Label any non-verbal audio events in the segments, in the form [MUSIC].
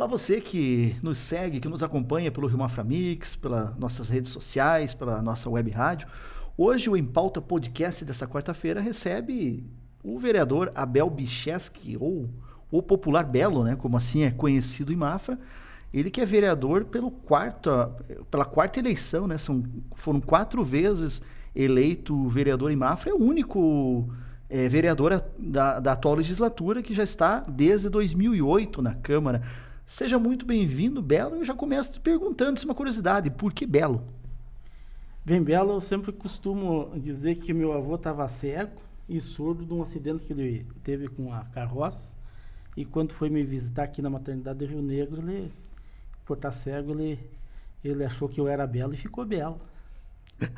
Olá você que nos segue, que nos acompanha pelo Rio Mafra Mix, pelas nossas redes sociais, pela nossa web rádio. Hoje o Em Pauta Podcast dessa quarta-feira recebe o vereador Abel Bicheski, ou o popular Belo, né, como assim é conhecido em Mafra. Ele que é vereador pelo quarta, pela quarta eleição, né? São, foram quatro vezes eleito vereador em Mafra, é o único é, vereador da, da atual legislatura que já está desde 2008 na Câmara. Seja muito bem-vindo, Belo. Eu já começo te perguntando, isso é uma curiosidade, por que Belo? Bem, Belo, eu sempre costumo dizer que meu avô estava cego e surdo de um acidente que ele teve com a carroça. E quando foi me visitar aqui na maternidade de Rio Negro, ele, por estar cego, ele, ele achou que eu era belo e ficou belo. [LAUGHS]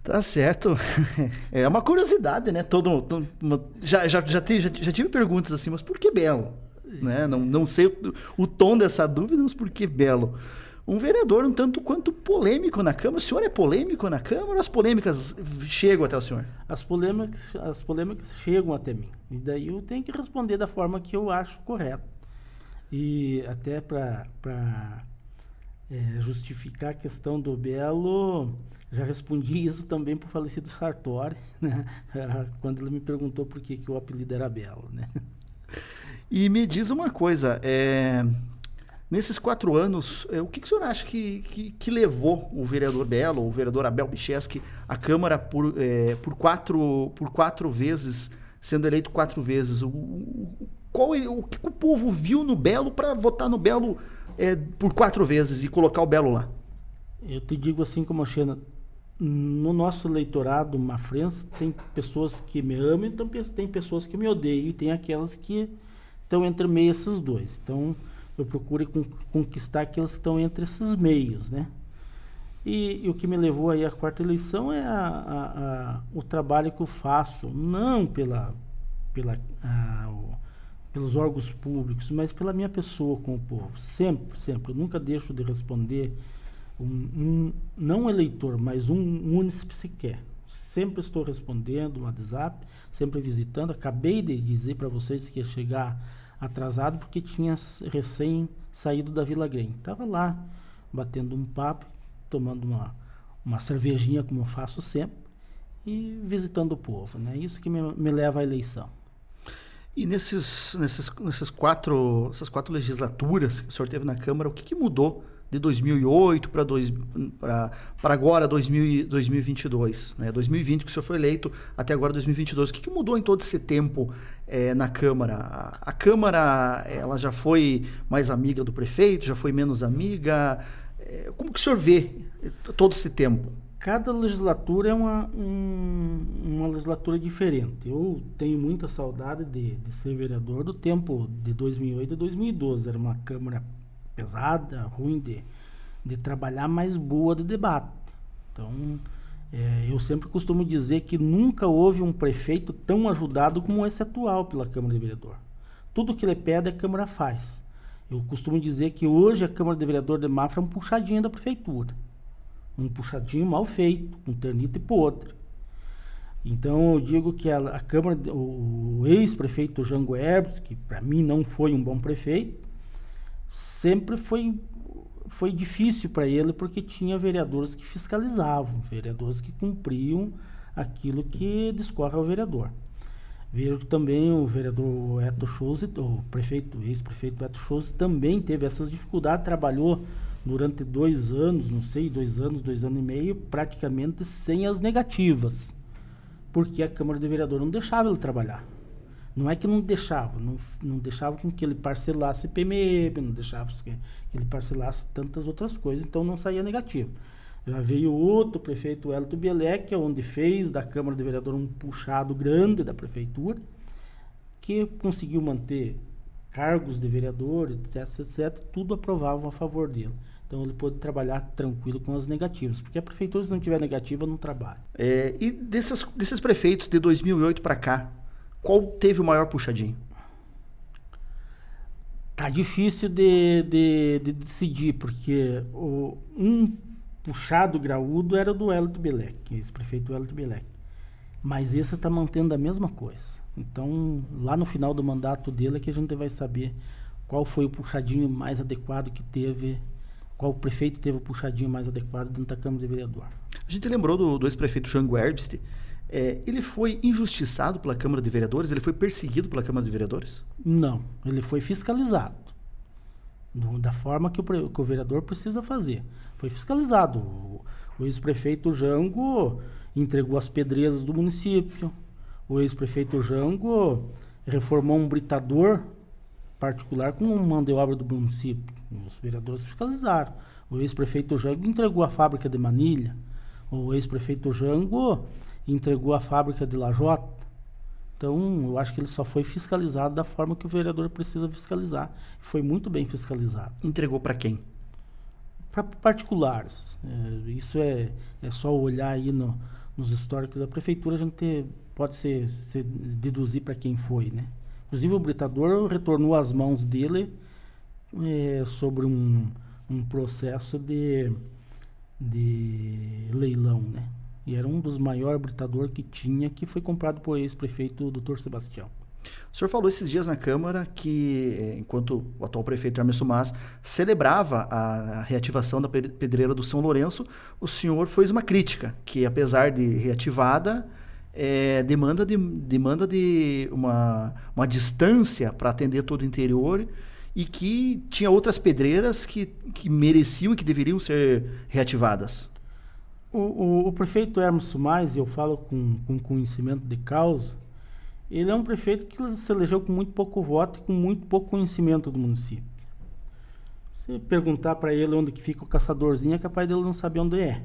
Tá certo. [LAUGHS] É uma curiosidade, né? Todo, todo já, já, já, já, já tive perguntas assim, mas por que belo? Né? Não, não sei o, o tom dessa dúvida, mas por que belo? Um vereador um tanto quanto polêmico na Câmara. O senhor é polêmico na Câmara ou as polêmicas chegam até o senhor? As polêmicas, as polêmicas chegam até mim. E daí eu tenho que responder da forma que eu acho correto. E até para é, justificar a questão do Belo, já respondi isso também para o falecido Sartori, [LAUGHS] né? [LAUGHS] quando ele me perguntou por que, que o apelido era Belo. Né? E me diz uma coisa, é, nesses quatro anos, é, o que, que o senhor acha que, que, que, levou o vereador Belo, o vereador Abel Bicheski, à Câmara por, é, por, quatro, por quatro vezes, sendo eleito quatro vezes? O, qual, é, o que o povo viu no Belo para votar no Belo é, por quatro vezes e colocar o Belo lá? Eu te digo assim como Xena, no nosso eleitorado mafrense tem pessoas que me amam, então tem pessoas que me odeiam e tem aquelas que estão entre meio esses dois. Então, eu procuro conquistar aqueles que estão entre esses meios, né? E, e, o que me levou aí à quarta eleição é a, a, a, o trabalho que eu faço, não pela, pela, o, pelos órgãos públicos, mas pela minha pessoa com o povo. Sempre, sempre. Eu nunca deixo de responder um, um não um eleitor, mas um município sequer. Sempre estou respondendo no WhatsApp, sempre visitando. Acabei de dizer para vocês que ia chegar atrasado porque tinha recém saído da Vila Grem. Estava lá batendo um papo, tomando uma, uma cervejinha como eu faço sempre e visitando o povo. Né? Isso que me, me leva à eleição. E nesses, nesses, nesses quatro, essas quatro legislaturas que o senhor teve na Câmara, o que, que mudou de 2008 para agora, 2000, 2022. Né? 2020 que o senhor foi eleito, até agora 2022. O que, que mudou em todo esse tempo é, na Câmara? A, a, Câmara ela já foi mais amiga do prefeito, já foi menos amiga? É, como que o senhor vê todo esse tempo? Cada legislatura é uma, um, uma legislatura diferente. Eu tenho muita saudade de, de ser vereador do tempo de 2008 e 2012. Era uma Câmara pesada, ruim de, de trabalhar, mas boa de debate. Então, é, eu sempre costumo dizer que nunca houve um prefeito tão ajudado como esse atual pela Câmara de Vereador. Tudo que ele pede, a Câmara faz. Eu costumo dizer que hoje a Câmara de Vereador de Mafra é um puxadinho da Prefeitura. Um puxadinho mal feito, com ternito e podre. Então eu digo que a, a Câmara, o, o ex-prefeito Jango Herbst, que para mim não foi um bom prefeito, sempre foi foi difícil para ele porque tinha vereadores que fiscalizavam, vereadores que cumpriam aquilo que discorre ao vereador. Vejo que também o vereador Eto Schulze, o prefeito, ex-prefeito Eto Schulze, também teve essas dificuldades, trabalhou durante dois anos, não sei, dois anos, dois anos e meio, praticamente sem as negativas, porque a Câmara de Vereador não deixava ele trabalhar. Não é que não deixava, não, não deixava com que ele parcelasse PMM, não deixava que, ele parcelasse tantas outras coisas, então não saía negativo. Já veio outro prefeito, Elton Bielek, é onde fez da Câmara de Vereador um puxado grande da prefeitura, que conseguiu manter cargos de vereador, etc, etc, tudo aprovavam a favor dele. Então ele pôde trabalhar tranquilo com as negativas, porque a prefeitura, se não tiver negativa, não trabalha. É, e desses, desses prefeitos de 2008 para cá, qual teve o maior puxadinho? Tá difícil de, de, de decidir, porque o, um puxado graúdo era do Hélio Belec, ex-prefeito Hélio Belec. Mas esse está mantendo a mesma coisa. Então, lá no final do mandato dele é que a gente vai saber qual foi o puxadinho mais adequado que teve, qual prefeito teve o puxadinho mais adequado dentro da Câmara de Vereador. A gente lembrou do, do ex-prefeito Jango Herbst. É, ele foi injustiçado pela Câmara de Vereadores? Ele foi perseguido pela Câmara de Vereadores? Não, ele foi fiscalizado. Do, da forma que o, que o, vereador precisa fazer. Foi fiscalizado. O, o ex-prefeito Jango entregou as pedreiras do município. O ex-prefeito Jango reformou um britador particular com um mão de obra do município. Os vereadores fiscalizaram. O ex-prefeito Jango entregou a fábrica de Manilha. O ex-prefeito Jango entregou a fábrica de Lajota. Então, eu acho que ele só foi fiscalizado da forma que o vereador precisa fiscalizar. Foi muito bem fiscalizado. Entregou para quem? Para particulares. É, isso é, é só olhar aí no, nos históricos da prefeitura, a gente pode ser, ser deduzir para quem foi, né? Inclusive o britador retornou às mãos dele é, sobre um, um processo de, de leilão, né? E era um dos maiores britadores que tinha, que foi comprado por ex-prefeito Dr. Sebastião. O senhor falou esses dias na Câmara que, eh, enquanto o atual prefeito Hermes Sumas celebrava a reativação da pedreira do São Lourenço, o senhor fez uma crítica, que apesar de reativada, é, demanda de, demanda de uma, uma distância para atender todo o interior e que tinha outras pedreiras que, que mereciam e que deveriam ser reativadas. O, o, o prefeito Hermes Sumais, e eu falo com, com conhecimento de causa, ele é um prefeito que se elegeu com muito pouco voto e com muito pouco conhecimento do município. Se perguntar para ele onde que fica o caçadorzinho, é capaz dele não saber onde é.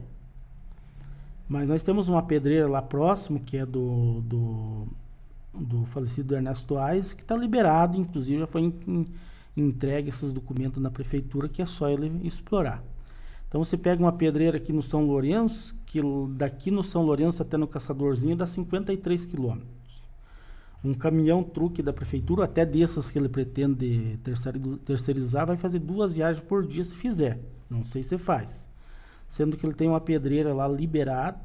Mas nós temos uma pedreira lá próximo, que é do, do, do falecido Ernesto Ais, que está liberado, inclusive já foi em, entregue esses documentos na prefeitura, que é só ele explorar. Então você pega uma pedreira aqui no São Lourenço, que daqui no São Lourenço até no Caçadorzinho dá 53 quilômetros um caminhão truque da prefeitura, até dessas que ele pretende terceirizar, vai fazer duas viagens por dia se fizer. Não sei se faz. Sendo que ele tem uma pedreira lá liberada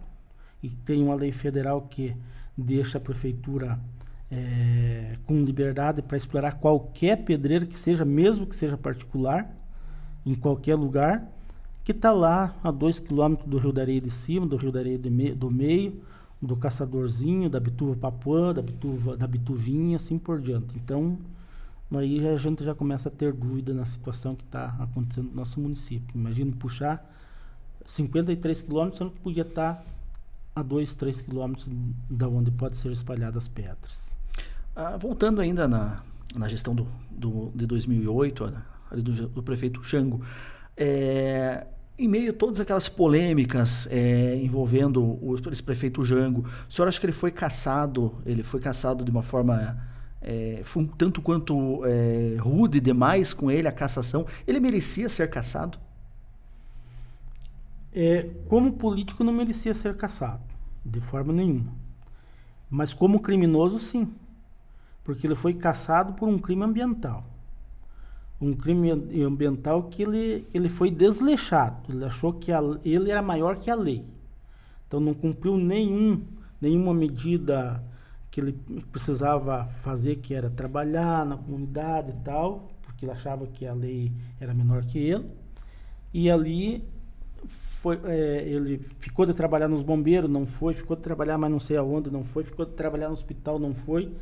e tem uma lei federal que deixa a prefeitura é, com liberdade para explorar qualquer pedreira que seja, mesmo que seja particular, em qualquer lugar, que está lá a dois quilômetros do Rio da Areia de cima, do Rio da Areia me do meio, do caçadorzinho, da bituva papuã, da bituva, da bituvinha, assim por diante. Então, aí a gente já começa a ter dúvida na situação que está acontecendo no nosso município. Imagina puxar 53 quilômetros, sendo que podia estar tá a 2, 3 quilômetros da onde pode ser espalhadas as pedras. Ah, voltando ainda na, na gestão do, do, de 2008, ali do, do prefeito Xango, é, em meio a todas aquelas polêmicas é, envolvendo o ex-prefeito Jango, o senhor acha que ele foi caçado, ele foi caçado de uma forma é, um tanto quanto é, rude demais com ele, a cassação? Ele merecia ser caçado? É, como político não merecia ser caçado, de forma nenhuma. Mas como criminoso, sim. Porque ele foi caçado por um crime ambiental um crime ambiental que ele, ele foi desleixado. Ele achou que a, ele era maior que a lei. Então não cumpriu nenhum, nenhuma medida que ele precisava fazer, que era trabalhar na comunidade e tal, porque ele achava que a lei era menor que ele. E ali foi, é, ele ficou de trabalhar nos bombeiros, não foi, ficou de trabalhar mas não sei aonde, não foi, ficou de trabalhar no hospital, não foi,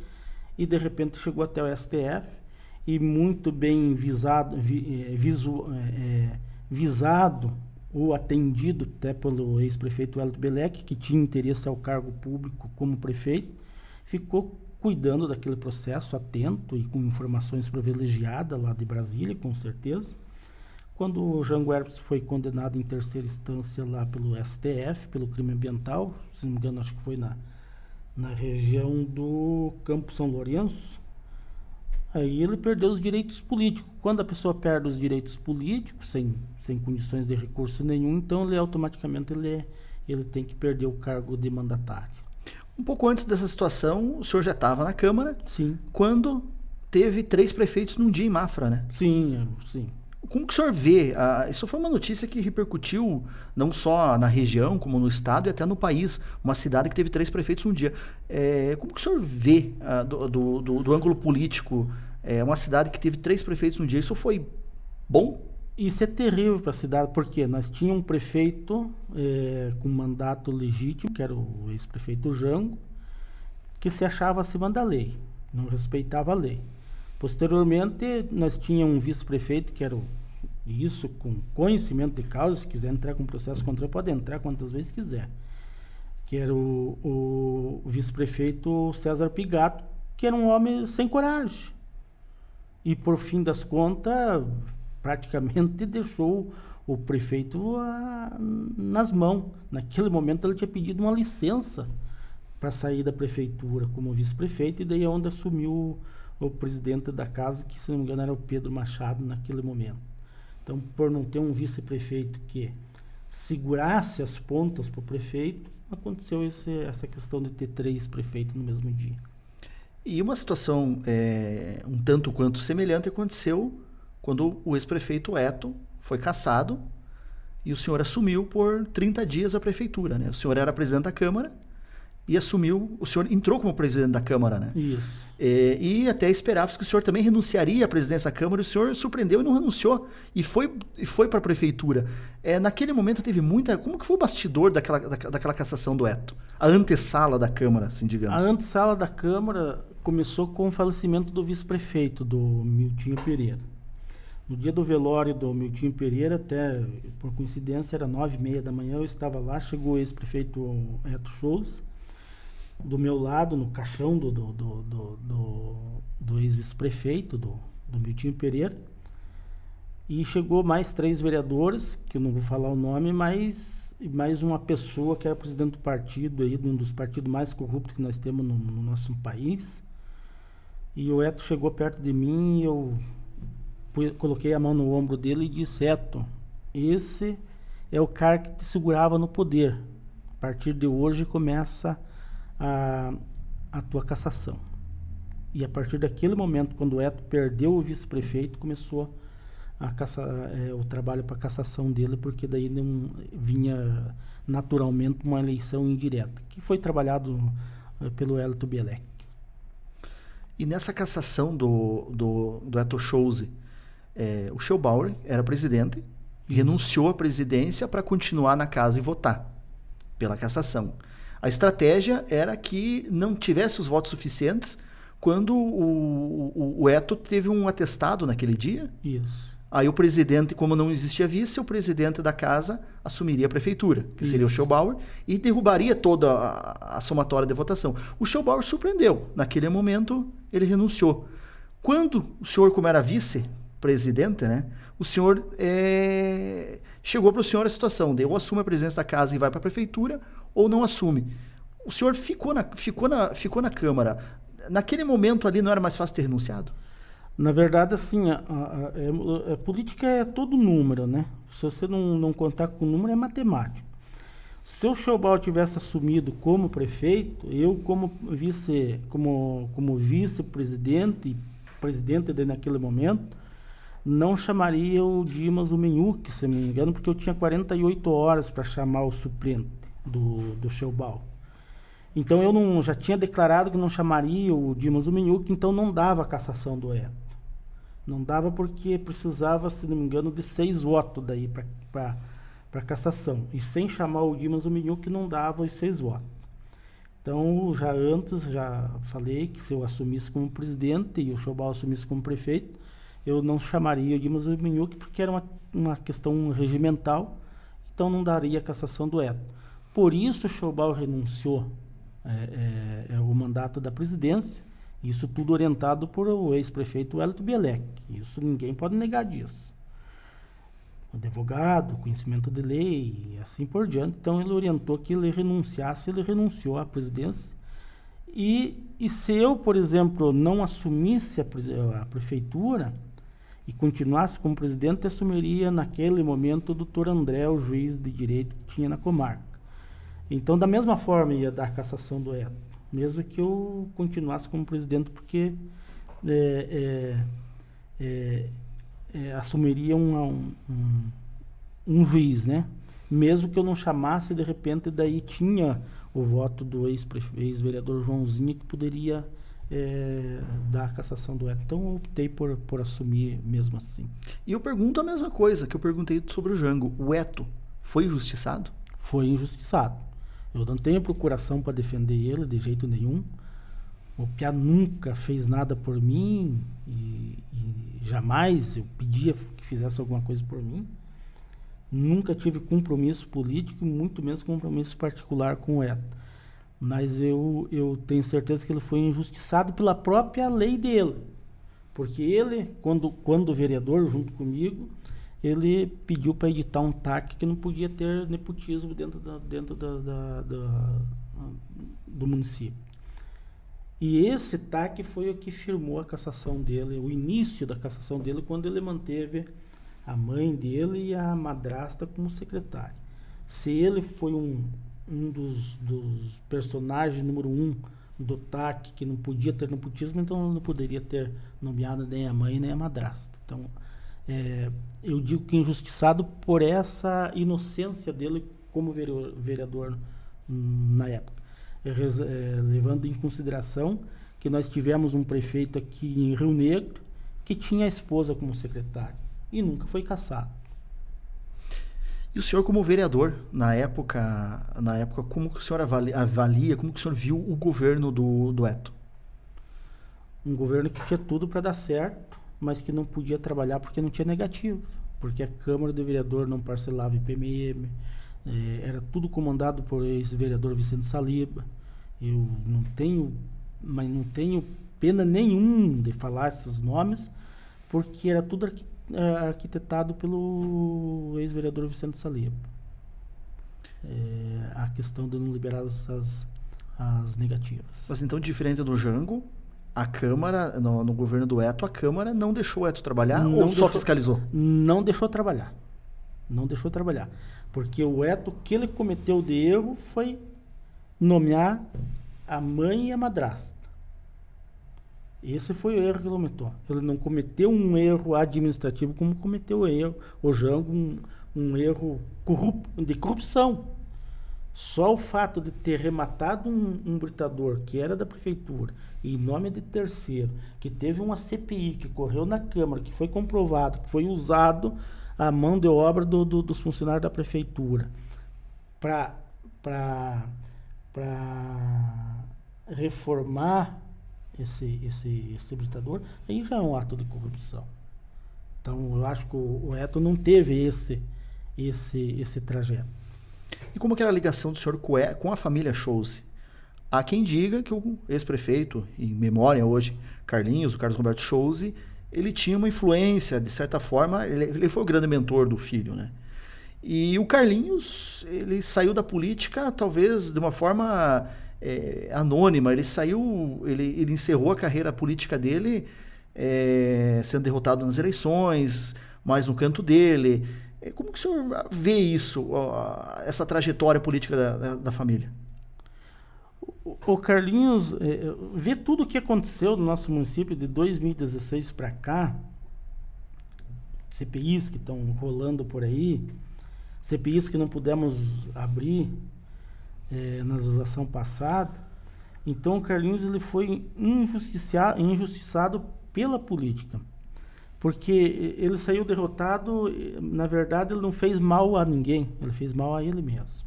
e de repente chegou até o STF e muito bem visado, vi, é, visu, é, visado ou atendido até pelo ex-prefeito Hélio Belec, que tinha interesse ao cargo público como prefeito, ficou cuidando daquele processo, atento e com informações privilegiadas lá de Brasília, com certeza. Quando o Jango Herpes foi condenado em terceira instância lá pelo STF, pelo crime ambiental, se não me engano, acho que foi na, na região do Campo São Lourenço, Aí ele perdeu os direitos políticos. Quando a pessoa perde os direitos políticos, sem, sem condições de recurso nenhum, então ele automaticamente ele, é, ele tem que perder o cargo de mandatário. Um pouco antes dessa situação, o senhor já estava na Câmara. Sim. Quando teve três prefeitos num dia em Mafra, né? Sim, sim. Como que o senhor vê? Ah, isso foi uma notícia que repercutiu não só na região, como no estado e até no país. Uma cidade que teve três prefeitos um dia. É, como que o senhor vê ah, do, do, do, do, ângulo político É uma cidade que teve três prefeitos um dia. Isso foi bom? Isso é terrível para a cidade, porque nós tínhamos um prefeito é, com mandato legítimo, que era o ex-prefeito Jango, que se achava acima da lei, não respeitava a lei. Posteriormente, nós tínhamos um vice-prefeito, que era o, isso com conhecimento de causa, se quiser entrar com processo contra pode entrar quantas vezes quiser, que era o, o vice-prefeito César Pigato, que era um homem sem coragem. E por fim das contas, praticamente [LAUGHS] deixou o prefeito a, nas mãos. Naquele momento ele tinha pedido uma licença para sair da prefeitura como vice-prefeito e daí é onde assumiu o, presidente da casa, que se não me engano era o Pedro Machado naquele momento. Então, por não ter um vice-prefeito que segurasse as pontas para o prefeito, aconteceu esse, essa questão de ter três prefeitos no mesmo dia. E uma situação é, um tanto quanto semelhante aconteceu quando o ex-prefeito Eto foi cassado e o senhor assumiu por 30 dias a prefeitura. Né? O senhor era presidente da Câmara e assumiu, o senhor entrou como presidente da Câmara, né? Isso. E, e até esperava que o senhor também renunciaria à presidência da Câmara, e o senhor surpreendeu e não renunciou, e foi, e foi para a prefeitura. É, naquele momento teve muita... Como que foi o bastidor daquela, da, daquela cassação do Eto? A antessala da Câmara, assim, digamos. A antessala da Câmara começou com o falecimento do vice-prefeito, do Miltinho Pereira. No dia do velório do Miltinho Pereira, até por coincidência, era nove e meia da manhã, eu estava lá, chegou o ex-prefeito Eto Shows, do meu lado, no caixão do, do, do, do, do, ex-vice-prefeito, do, do Miltinho Pereira, e chegou mais três vereadores, que eu não vou falar o nome, mas mais uma pessoa que era presidente do partido, aí, um dos partidos mais corruptos que nós temos no, no nosso país. E o Eto chegou perto de mim e eu coloquei a mão no ombro dele e disse: Eto, esse é o cara que te segurava no poder. A partir de hoje começa a, a tua cassação. E a partir daquele momento, quando o Eto perdeu o vice-prefeito, começou a caça, é, o trabalho para cassação dele, porque daí não vinha naturalmente uma eleição indireta, que foi trabalhado é, pelo Elito Bielek. E nessa cassação do, do, do Eto Schulze, é, o Schellbauer era presidente, e renunciou à presidência para continuar na casa e votar pela cassação. A estratégia era que não tivesse os votos suficientes quando o, o, o Eto teve um atestado naquele dia. Isso. Aí o presidente, como não existia vice, o presidente da casa assumiria a prefeitura, que Isso. seria o Schellbauer, e derrubaria toda a, a somatória de votação. O Schellbauer surpreendeu. Naquele momento, ele renunciou. Quando o senhor, como era vice, presidente, né? O senhor é... chegou para o senhor a situação de ou assume a presidência da casa e vai para a prefeitura ou não assume. O senhor ficou na, ficou, na, ficou na Câmara. Naquele momento ali não era mais fácil ter renunciado? Na verdade, assim, a, a, a, a, é, política é todo número, né? Se você não, não contar com o número, é matemático. Se o Schobal tivesse assumido como prefeito, eu como vice, como, como vice-presidente, presidente de naquele momento, não chamaria o Dimas o Menhuque, se não me engano, porque eu tinha 48 horas para chamar o suplente do, do Sheubal. Então eu não, já tinha declarado que não chamaria o Dimas o Menhuque, então não dava a cassação do Eto. Não dava porque precisava, se não me engano, de seis votos daí para cassação. E sem chamar o Dimas o Menhuque não dava os seis votos. Então, já antes, já falei que se eu assumisse como presidente e o Chobal assumisse como prefeito, eu não chamaria o Dimas Minhuque porque era uma, uma questão regimental, então não daria a cassação do Eto. Por isso o Schobal renunciou é, é, é, o mandato da presidência, isso tudo orientado por o ex-prefeito Hélito Bielek. Isso ninguém pode negar disso. Advogado, conhecimento de lei e assim por diante. Então ele orientou que ele renunciasse, ele renunciou à presidência. E, e se eu, por exemplo, não assumisse a, a prefeitura, e continuasse como presidente, assumiria naquele momento o doutor André, o juiz de direito que tinha na comarca. Então, da mesma forma, ia dar a cassação do Eto, mesmo que eu continuasse como presidente, porque é, é, é, é assumiria um, um, um, juiz, né? Mesmo que eu não chamasse, de repente, daí tinha o voto do ex-vereador Joãozinho que poderia é, da cassação do Eto. Então eu optei por, por assumir mesmo assim. E eu pergunto a mesma coisa que eu perguntei sobre o Jango. O Eto foi injustiçado? Foi injustiçado. Eu não tenho procuração para defender ele de jeito nenhum. O Pia nunca fez nada por mim e, e, jamais eu pedia que fizesse alguma coisa por mim. Nunca tive compromisso político, muito menos compromisso particular com o Eto. Mas eu, eu tenho certeza que ele foi injustiçado pela própria lei dele. Porque ele, quando, quando vereador, junto comigo, ele pediu para editar um TAC que não podia ter nepotismo dentro, da, dentro da, da, da do município. E esse TAC foi o que firmou a cassação dele, o início da cassação dele, quando ele manteve a mãe dele e a madrasta como secretária. Se ele foi um, um dos, dos personagens número um do TAC, que não podia ter nepotismo, então não poderia ter nomeado nem a mãe nem a madrasta. Então, é, eu digo que injustiçado por essa inocência dele como vereador na época é, levando em consideração que nós tivemos um prefeito aqui em Rio Negro que tinha a esposa como secretária e nunca foi caçado. E o senhor como vereador, na época, na época como que o senhor avalia, avalia como que o senhor viu o governo do, do Eto? Um governo que tinha tudo para dar certo, mas que não podia trabalhar porque não tinha negativo. Porque a Câmara do Vereador não parcelava IPMM, é, era tudo comandado por ex-vereador Vicente Saliba. Eu não tenho, mas não tenho pena nenhum de falar esses nomes, porque era tudo arqui, é, arquitetado pelo ex-vereador Vicente Saliba. É, a questão de não liberar as, as negativas. Mas então, diferente do Jango, a Câmara, no, no, governo do Eto, a Câmara não deixou o Eto trabalhar não ou deixou, só fiscalizou? Não deixou trabalhar. Não deixou trabalhar. Porque o Eto, que ele cometeu de erro foi nomear a mãe e a madrasta. Esse foi o erro que ele cometeu. Ele não cometeu um erro administrativo como cometeu o erro, o Jango, um, um erro corrup, de corrupção. Só o fato de ter rematado um, um britador que era da prefeitura, em nome de terceiro, que teve uma CPI que correu na Câmara, que foi comprovado, que foi usado a mão de obra do, do, dos funcionários da prefeitura para reformar esse, esse, esse hibridador, aí já é um ato de corrupção. Então, eu acho que o, o Eto não teve esse, esse, esse trajeto. E como era a ligação do senhor com a família Chose? Há quem diga que o ex-prefeito, em memória hoje, Carlinhos, o Carlos Roberto Chose, ele tinha uma influência, de certa forma, ele, ele foi o grande mentor do filho, né? E o Carlinhos, ele saiu da política talvez de uma forma é, anônima. Ele saiu, ele, ele encerrou a carreira política dele é, sendo derrotado nas eleições, mais no canto dele. É, como que o senhor vê isso, essa trajetória política da, da, família? O Carlinhos, é, é, vê tudo o que aconteceu no nosso município de 2016 para cá, CPIs que estão rolando por aí, CPIs que não pudemos abrir é, na legislação passada. Então o Carlinhos ele foi injustiçado pela política. Porque ele saiu derrotado, na verdade ele não fez mal a ninguém, ele fez mal a ele mesmo.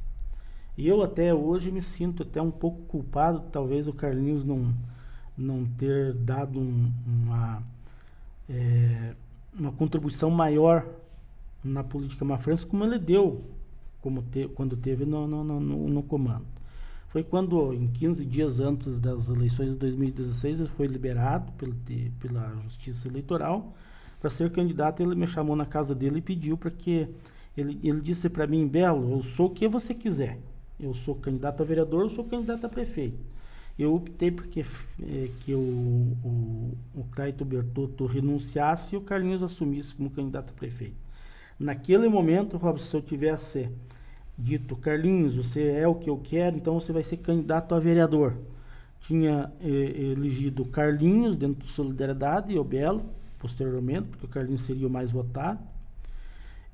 E eu até hoje me sinto até um pouco culpado, talvez o Carlinhos não, não ter dado um, uma, é, uma contribuição maior na política mafrense como ele deu como te, quando teve no, no, no, no, comando. Foi quando, em 15 dias antes das eleições de 2016, ele foi liberado pelo, pela Justiça Eleitoral para ser candidato. Ele me chamou na casa dele e pediu para que. Ele, ele disse para mim, Belo, eu sou o que você quiser. Eu sou candidato a vereador, eu sou candidato a prefeito. Eu optei porque é, que o, o, o Caito Bertotto renunciasse e o Carlinhos assumisse como candidato a prefeito. Naquele momento, Robson, se eu tivesse dito, Carlinhos, você é o que eu quero, então você vai ser candidato a vereador. Tinha eh, elegido Carlinhos dentro do Solidariedade e o Belo, posteriormente, porque o Carlinhos seria o mais votado.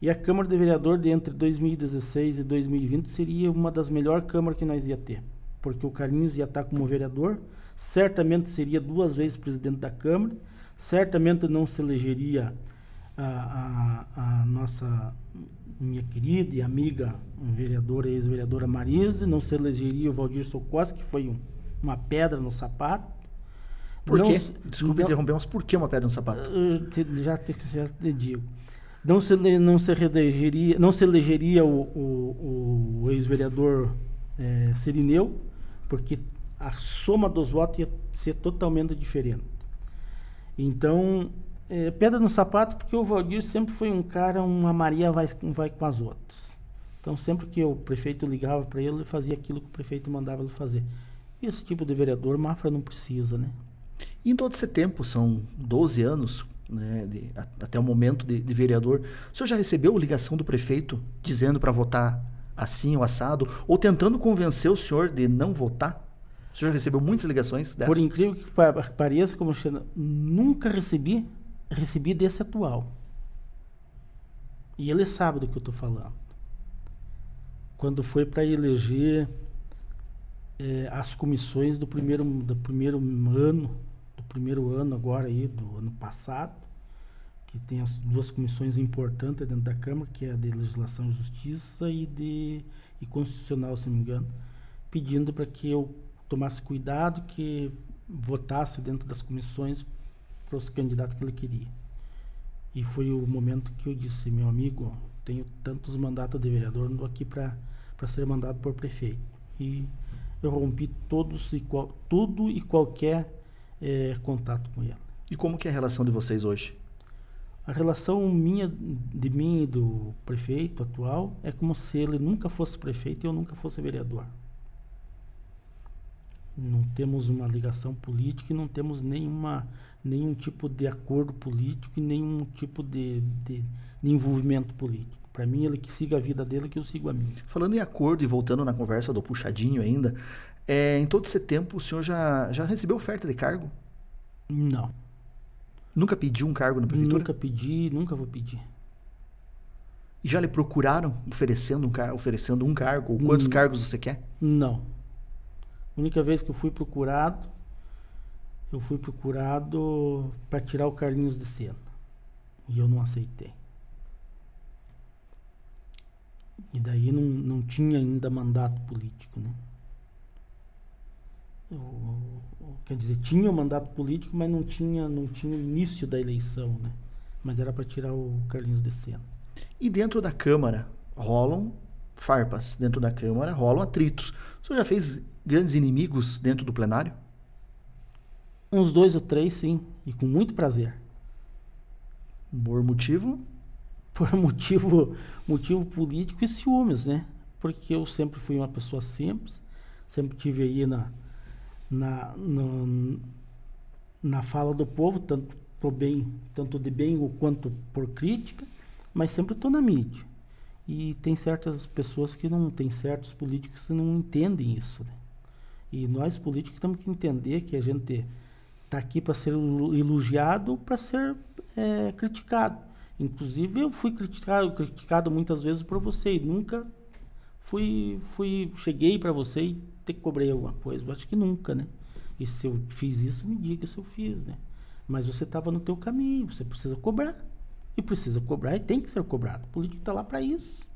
E a Câmara de Vereador de entre 2016 e 2020 seria uma das melhores câmaras que nós ia ter. porque o Carlinhos ia estar como vereador, certamente seria duas vezes presidente da Câmara, certamente não se elegeria a, a, a nossa minha querida e amiga vereadora, ex-vereadora Marise, não se elegeria o Valdir Socosta, que foi um, uma pedra no sapato. Por Não quê? Desculpa não- interromper, mas por que uma pedra no sapato? eu te- já, te, já te digo. Não se, não se elegeria, não se elegeria o, o, o ex-vereador eh, Sirineu, porque a soma dos votos ia ser totalmente diferente. Então, eh, pedra no sapato, porque o Valdir sempre foi um cara, uma Maria vai, vai com as outras. Então, sempre que o prefeito ligava para ele, ele fazia aquilo que o prefeito mandava ele fazer. E esse tipo de vereador, Mafra não precisa, né? E em todo esse tempo, são 12 anos, né, de- a- até o momento de, de vereador, o senhor já recebeu ligação do prefeito dizendo para votar assim ou assado, ou tentando convencer o senhor de não votar? O senhor já recebeu muitas ligações dessas? Por incrível que pa- pareça, como Xana, nunca recebi, recebi desse atual. E ele sabe do que eu estou falando. Quando foi para eleger eh, as comissões do primeiro, do primeiro ano, do primeiro ano agora aí, do ano passado, que tem as duas comissões importantes dentro da Câmara, que é a de Legislação e Justiça e de e Constitucional, se não me engano, pedindo para que eu tomasse cuidado, que votasse dentro das comissões para os candidatos que ele queria. E foi o momento que eu disse, meu amigo, tenho tantos mandatos de vereador, não estou aqui para ser mandado por prefeito. E eu rompi todos e qual, tudo e qualquer eh, contato com ele. E como que é a relação de vocês hoje? A relação minha, de mim e do prefeito atual é como se ele nunca fosse prefeito e eu nunca fosse vereador. Não temos uma ligação política e não temos nenhuma, nenhum tipo de acordo político e nenhum tipo de, de, de envolvimento político. Para mim, ele que siga a vida dele, que eu sigo a minha. Falando em acordo e voltando na conversa do puxadinho ainda, é, em todo esse tempo o senhor já, já recebeu oferta de cargo? Não. Nunca pediu um cargo na prefeitura? Nunca pedi, nunca vou pedir. E já lhe procuraram oferecendo um, car oferecendo um cargo? Ou quantos Hum. cargos você quer? Não. A única vez que eu fui procurado, eu fui procurado para tirar o Carlinhos de cena. E eu não aceitei. E daí não, não tinha ainda mandato político, né? Quer dizer, tinha o mandato político, mas não tinha, não tinha o início da eleição, né? Mas era para tirar o Carlinhos de cena. E dentro da Câmara rolam farpas. Dentro da Câmara rolam atritos. O senhor já fez grandes inimigos dentro do plenário? Uns dois ou três, sim, e com muito prazer. Por motivo? por [LAUGHS] motivo, motivo político e ciúmes, né? Porque eu sempre fui uma pessoa simples, sempre tive aí na, na, no- na fala do povo, tanto por bem, tanto de bem ou quanto por crítica, mas sempre estou na mídia. E tem certas pessoas que não, tem certos políticos que não entendem isso, né? E nós políticos temos que entender que a gente está aqui para ser elo- elogiado, para ser eh, criticado. Inclusive eu fui criticado, criticado muitas vezes por você e nunca fui, fui cheguei para você e te cobrei alguma coisa. Eu acho que nunca, né? E se eu fiz isso, me diga se eu fiz, né? Mas você estava no teu caminho, você precisa cobrar. E precisa cobrar e tem que ser cobrado. O político está lá para isso.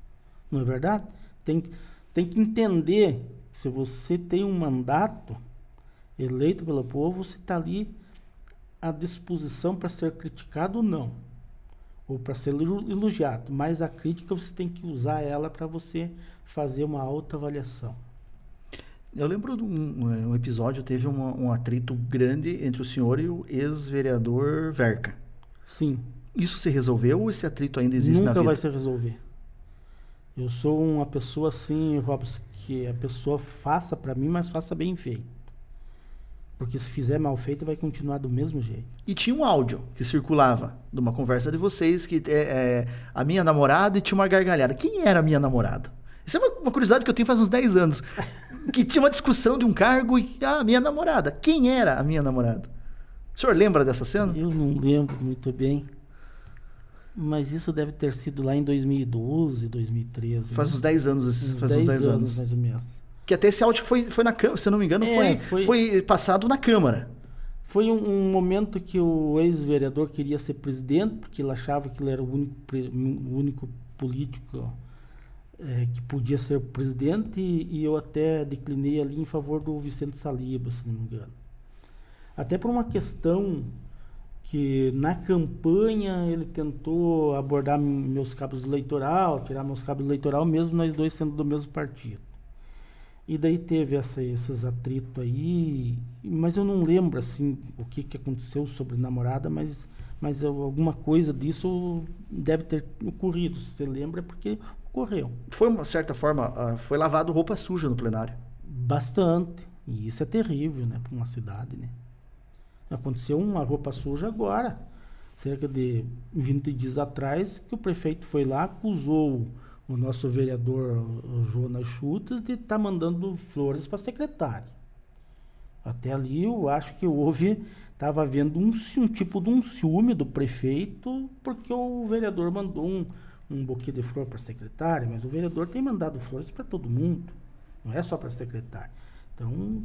Não é verdade? Tem, tem que entender que se você tem um mandato eleito pelo povo, você está ali à disposição para ser criticado ou não, ou para ser elo- elogiado. Mas a crítica você tem que usar ela para você fazer uma autoavaliação. Eu lembro de um, um episódio, teve um, um atrito grande entre o senhor e o ex-vereador Verca. Sim, Isso se resolveu ou esse atrito ainda existe na nunca vida? vai se resolver. Eu sou uma pessoa assim, Robson, que a pessoa faça para mim, mas faça bem feito. Porque se fizer mal feito, vai continuar do mesmo jeito. E tinha um áudio que circulava de uma conversa de vocês que é, é, a minha namorada e tinha uma gargalhada. Quem era a minha namorada? Isso é uma, uma curiosidade que eu tenho faz uns 10 anos. [LAUGHS] que tinha uma discussão de um cargo e ah, a minha namorada. Quem era a minha namorada? O senhor lembra dessa cena? Eu não lembro muito bem. Mas isso deve ter sido lá em 2012, 2013. Faz né? uns 10 anos, esses- faz uns 10 anos. mais ou menos. Que até esse áudio foi, foi na Câmara, se não me engano, É, foi, foi- foi passado na Câmara. Foi um, um momento que o ex-vereador queria ser presidente, porque ele achava que ele era o único, o único político eh, que podia ser presidente, e, e eu até declinei ali em favor do Vicente Saliba, se não me engano. Até por uma questão que na campanha ele tentou abordar meus cabos eleitoral, tirar meus cabos eleitoral, mesmo nós dois sendo do mesmo partido. E daí teve essa, esses atritos aí, mas eu não lembro assim o que, que aconteceu sobre namorada, mas, mas alguma coisa disso deve ter ocorrido. Se você lembra, é porque ocorreu. Foi, uma certa forma, ah, foi lavado roupa suja no plenário. Bastante. E isso é terrível, né, para uma cidade, né? Aconteceu uma roupa suja agora, cerca de 20 dias atrás, que o prefeito foi lá, acusou o nosso vereador o Jonas Chutas de estar mandando flores para a secretária. Até ali eu acho que houve, estava havendo um, um tipo de um ciúme do prefeito, porque o vereador mandou um, um buquê de flor para secretária, mas o vereador tem mandado flores para todo mundo, não é só para secretária. Então,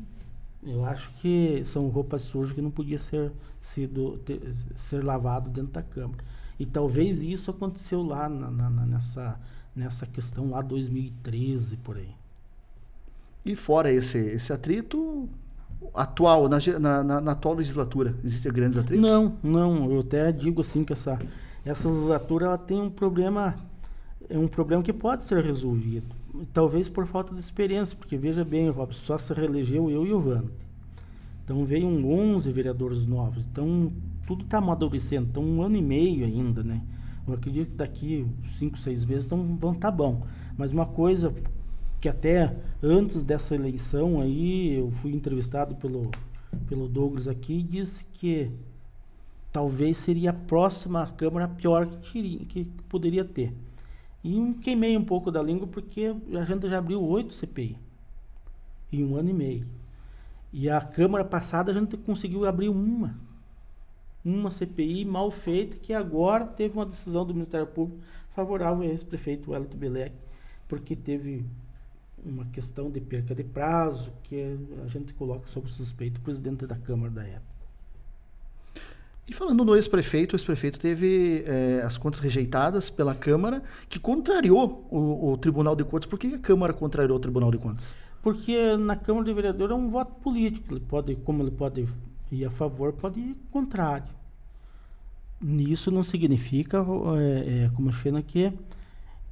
eu acho que são roupas sujas que não podia ser, sido, ter- ser lavado dentro da Câmara. E talvez isso aconteceu lá na- na- nessa, nessa questão lá 2013, por aí. E fora esse, esse atrito atual, na, na, na- atual legislatura, existem grandes atritos? Não, não, eu até digo assim que essa, essa legislatura ela tem um problema, é um problema que pode ser resolvido. Talvez por falta de experiência, porque veja bem, Robson, só se reelegeu eu e o Vante. Então veio um 11 vereadores novos. Então tudo está amadurecendo. Então um ano e meio ainda, né? Eu acredito que daqui cinco, seis meses então, vão estar bom. Mas uma coisa que até antes dessa eleição aí eu fui entrevistado pelo pelo Douglas aqui e disse que talvez seria a próxima Câmara pior que, teria, que poderia ter. E queimei um pouco da língua porque a gente já abriu oito CPI em um ano e meio. E a Câmara passada a gente conseguiu abrir uma. Uma CPI mal feita, que agora teve uma decisão do Ministério Público favorável a esse prefeito Wellington Belec, porque teve uma questão de perca de prazo, que a gente coloca sob suspeito o presidente da Câmara da época. E falando no ex-prefeito, o ex-prefeito teve eh, as contas rejeitadas pela Câmara, que contrariou o, o Tribunal de Contas. Por que a Câmara contrariou o Tribunal de Contas? Porque na Câmara de Vereadores é um voto político. Ele pode, como ele pode ir a favor, pode ir contrário. Nisso não significa, é, é, como chama que,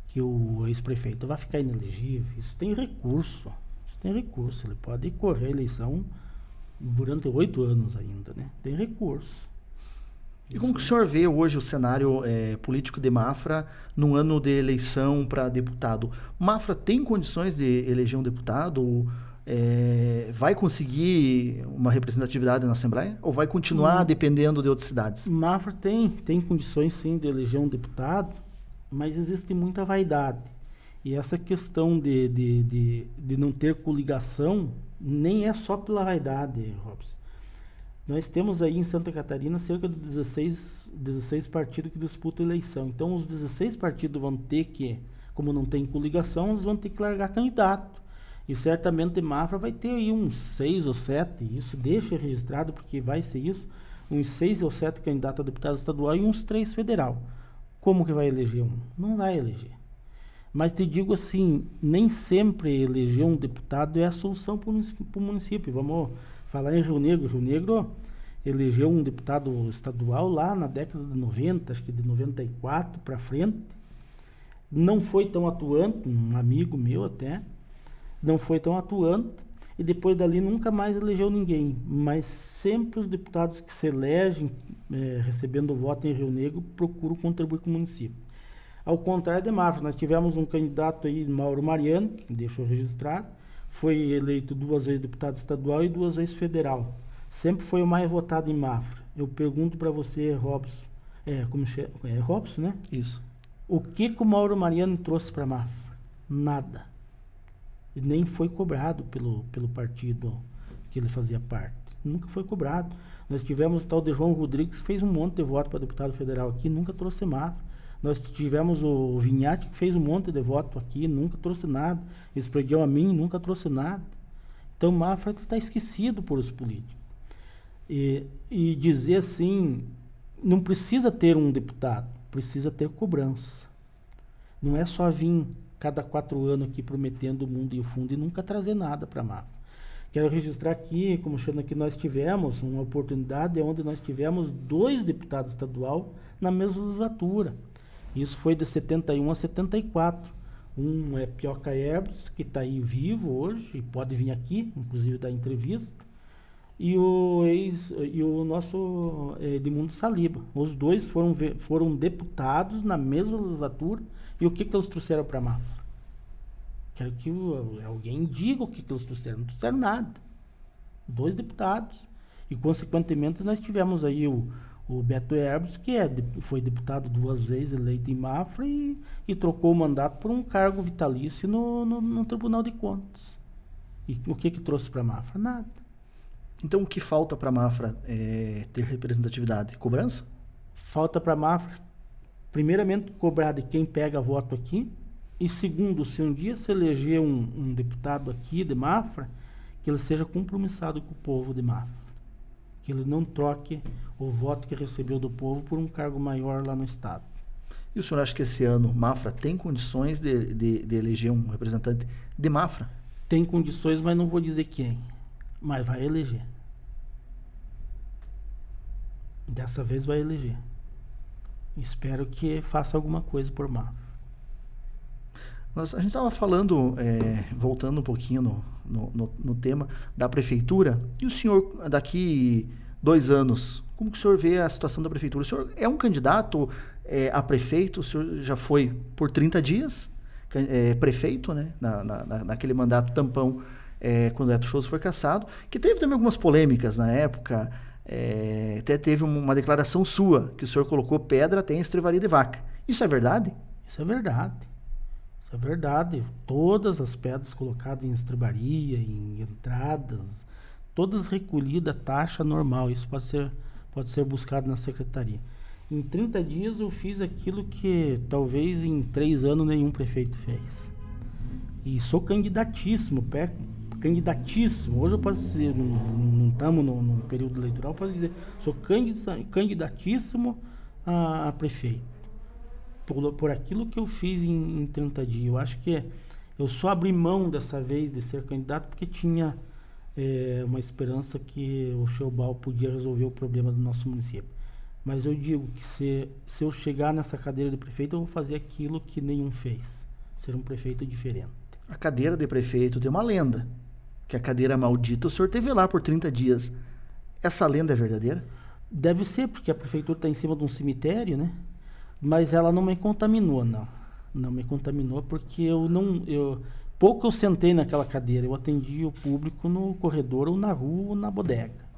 que o ex-prefeito vai ficar inelegível. Isso tem recurso. Isso tem recurso. Ele pode correr a eleição durante oito anos ainda, né? Tem recurso. E como que o senhor vê hoje o cenário eh, político de Mafra num ano de eleição para deputado? Mafra tem condições de eleger um deputado? Eh, vai conseguir uma representatividade na Assembleia? Ou vai continuar Hum. dependendo de outras cidades? Mafra tem, tem condições sim de eleger um deputado, mas existe muita vaidade. E essa questão de, de, de, de não ter coligação nem é só pela vaidade, Robson. Nós temos aí em Santa Catarina cerca de 16, 16 partidos que disputam eleição. Então, os 16 partidos vão ter que, como não tem coligação, eles vão ter que largar candidato. E certamente Mafra vai ter aí uns seis ou sete, isso deixa registrado porque vai ser isso, uns seis ou sete candidatos a deputado estadual e uns três federal. Como que vai eleger um? Não vai eleger. Mas te digo assim, nem sempre eleger um deputado é a solução para o município. Vamos falar em Rio Negro. Rio Negro elegeu um deputado estadual lá na década de 90, acho que de 94 para frente. Não foi tão atuante, um amigo meu até, não foi tão atuante. E depois dali nunca mais elegeu ninguém. Mas sempre os deputados que se elegem, eh, recebendo voto em Rio Negro, procuram contribuir com o município. Ao contrário de Mafra, nós tivemos um candidato aí, Mauro Mariano, que deixou registrado, foi eleito duas vezes deputado estadual e duas vezes federal. Sempre foi o mais votado em Mafra. Eu pergunto para você, Robson, é, como é Robson, né? Isso. O que, que o Mauro Mariano trouxe para Mafra? Nada. E nem foi cobrado pelo, pelo partido que ele fazia parte. Nunca foi cobrado. Nós tivemos o tal de João Rodrigues, que fez um monte de voto para deputado federal aqui, nunca trouxe Mafra. Nós tivemos o Vinhate que fez um monte de voto aqui, nunca trouxe nada. Esse predial a mim nunca trouxe nada. Então Mafra está esquecido por os políticos. E, e dizer assim, não precisa ter um deputado, precisa ter cobrança. Não é só vir cada quatro anos aqui prometendo o mundo e o fundo e nunca trazer nada para Mafra. Quero registrar aqui, como chama que nós tivemos uma oportunidade onde nós tivemos dois deputados estadual na mesma legislatura. Isso foi de 71 a 74. Um é Pioca Herbs, que está aí vivo hoje, e pode vir aqui, inclusive dar entrevista. E o, ex, e o nosso eh, Edmundo Saliba. Os dois foram, foram deputados na mesma legislatura. E o que, que eles trouxeram para a Mafra? Quero que alguém diga o que, que eles trouxeram. Não trouxeram nada. Dois deputados. E, consequentemente, nós tivemos aí o, o Beto Herbes, que é, foi deputado duas vezes, eleito em Mafra, e, e trocou o mandato por um cargo vitalício no, no, no Tribunal de Contas. E o que que trouxe para a Mafra? Nada. Então, o que falta para a Mafra é ter representatividade? Cobrança? Falta para a Mafra, primeiramente, cobrar de quem pega voto aqui, e segundo, se um dia se eleger um, um deputado aqui de Mafra, que ele seja compromissado com o povo de Mafra que ele não troque o voto que recebeu do povo por um cargo maior lá no Estado. E o senhor acha que esse ano Mafra tem condições de, de, de eleger um representante de Mafra? Tem condições, mas não vou dizer quem. Mas vai eleger. Dessa vez vai eleger. Espero que faça alguma coisa por Mafra. Nós, a gente estava falando, é, voltando um pouquinho no, no, no, no, tema da prefeitura, e o senhor, daqui dois anos, como que o senhor vê a situação da prefeitura? O senhor é um candidato é, a prefeito, o senhor já foi por 30 dias é, prefeito, né, na, na, naquele mandato tampão, é, quando o Eto foi caçado, que teve também algumas polêmicas na época, é, até teve uma declaração sua, que o senhor colocou pedra até em estrevaria de vaca. Isso é verdade? Isso é verdade. Isso é verdade. Todas as pedras colocadas em estrebaria, em entradas, todas recolhidas taxa normal. Isso pode ser, pode ser buscado na secretaria. Em 30 dias eu fiz aquilo que talvez em três anos nenhum prefeito fez. E sou candidatíssimo, candidatíssimo. Hoje eu posso dizer, não estamos no, período eleitoral, posso dizer, sou candidatíssimo a, a prefeito por, por aquilo que eu fiz em, em 30 dias. Eu acho que eu só abri mão dessa vez de ser candidato porque tinha é, uma esperança que o Showball podia resolver o problema do nosso município. Mas eu digo que se, se eu chegar nessa cadeira de prefeito, eu vou fazer aquilo que nenhum fez. Ser um prefeito diferente. A cadeira de prefeito tem uma lenda. Que a cadeira maldita o senhor teve lá por 30 dias. Essa lenda é verdadeira? Deve ser, porque a prefeitura está em cima de um cemitério, né? mas ela não me contaminou, não. Não me contaminou porque eu não. Eu, pouco eu sentei naquela cadeira, eu atendi o público no corredor ou na rua ou na bodega.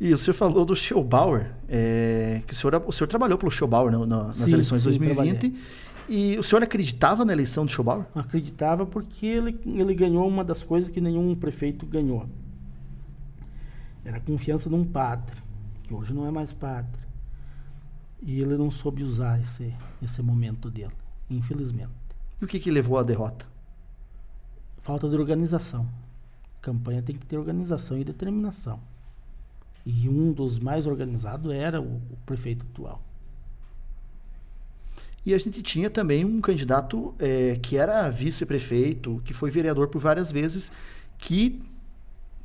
E o senhor falou do Schobauer, é, que o senhor, o senhor trabalhou pelo Schobauer no, no, nas sim, eleições de 2020. Trabalhei. E o senhor acreditava na eleição do Schobauer? Acreditava porque ele, ele ganhou uma das coisas que nenhum prefeito ganhou. Era a confiança num padre, que hoje não é mais padre. E ele não soube usar esse, esse momento dele, infelizmente. E o que, que levou à derrota? Falta de organização. campanha tem que ter organização e determinação. E um dos mais organizados era o, o prefeito atual. E a gente tinha também um candidato é, que era vice-prefeito, que foi vereador por várias vezes, que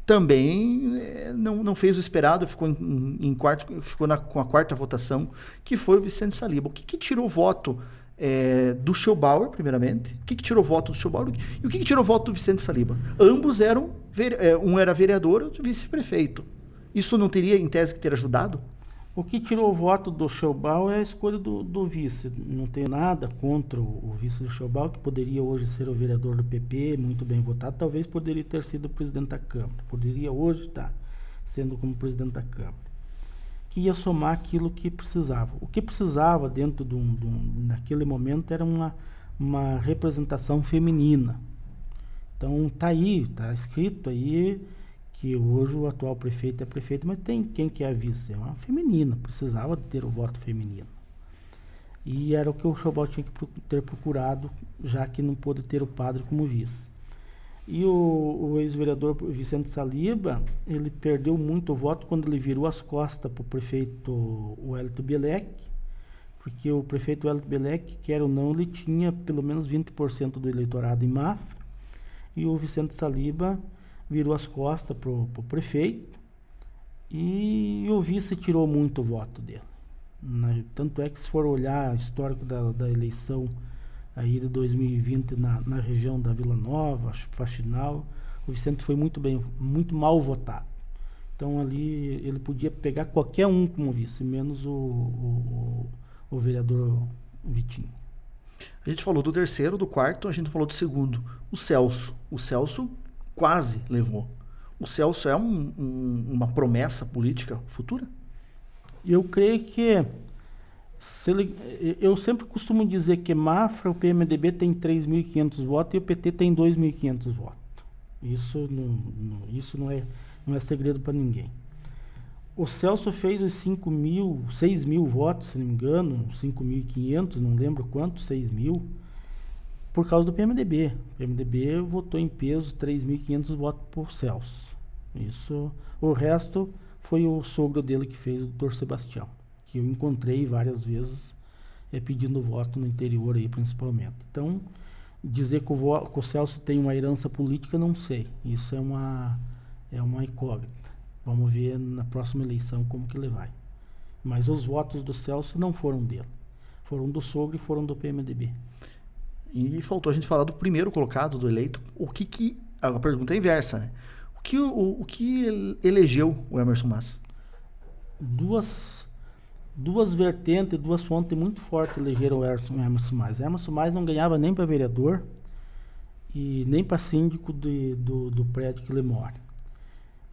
também é, não, não fez o esperado, ficou, em, em quarto, ficou na, com a quarta votação, que foi o Vicente Saliba. O que, que tirou o voto é, do Schobauer, primeiramente? O que, que tirou o voto do Schobauer? E o que, que tirou o voto do Vicente Saliba? Ambos eram, é, um era vereador, outro vice-prefeito. Isso não teria, em tese, que ter ajudado? O que tirou o voto do Schobal é a escolha do, do, vice. Não tenho nada contra o, o vice do Schobal, que poderia hoje ser o vereador do PP, muito bem votado. Talvez poderia ter sido presidente da Câmara. Poderia hoje estar sendo como presidente da Câmara. Que ia somar aquilo que precisava. O que precisava dentro de um, de um naquele momento era uma, uma representação feminina. Então tá aí, tá escrito aí que hoje o atual prefeito é prefeito, mas tem quem que é vice? É uma feminina, precisava ter o voto feminino. E era o que o Chobal tinha que ter procurado, já que não pôde ter o padre como vice. E o, o ex-vereador Vicente Saliba, ele perdeu muito voto quando ele virou as costas para o prefeito Wellington Bielek, porque o prefeito Wellington Bielek, quer ou não, ele tinha pelo menos 20% do eleitorado em Mafra, e o Vicente Saliba virou as costas para o prefeito, e o vice tirou muito voto dele. Tanto é que se for olhar o histórico da, da eleição aí de 2020 na, na região da Vila Nova, Faxinal, o Vicente foi muito bem, muito mal votado. Então ali ele podia pegar qualquer um como vice, menos o, o, o vereador Vitinho. A gente falou do terceiro, do quarto, a gente falou do segundo. O Celso. O Celso quase levou. O Celso é um, um, uma promessa política futura? Eu creio que ele, eu sempre costumo dizer que Mafra, o PMDB tem 3.500 votos e o PT tem 2.500 votos. Isso não, não, isso não é, não é segredo para ninguém. O Celso fez os 5 mil, 6 mil votos, se não me engano, 5.500, não lembro quanto, 6 mil, por causa do PMDB. O PMDB votou em peso 3.500 votos por Celso. Isso, o resto foi o sogro dele que fez, o doutor Sebastião que eu encontrei várias vezes é, pedindo voto no interior aí principalmente. Então, dizer que o, que o Celso tem uma herança política, não sei. Isso é uma, é uma incógnita. Vamos ver na próxima eleição como que ele vai. Mas os votos do Celso não foram dele. Foram do sogro e foram do PMDB. E faltou a gente falar do primeiro colocado do eleito. O que que... A pergunta é inversa, né? O que, o, o que elegeu o Emerson Massa? Duas duas vertentes, duas fontes muito fortes elegeram o Emerson Mais. Emerson Mais não ganhava nem para vereador e nem para síndico de, do, do prédio que ele mora.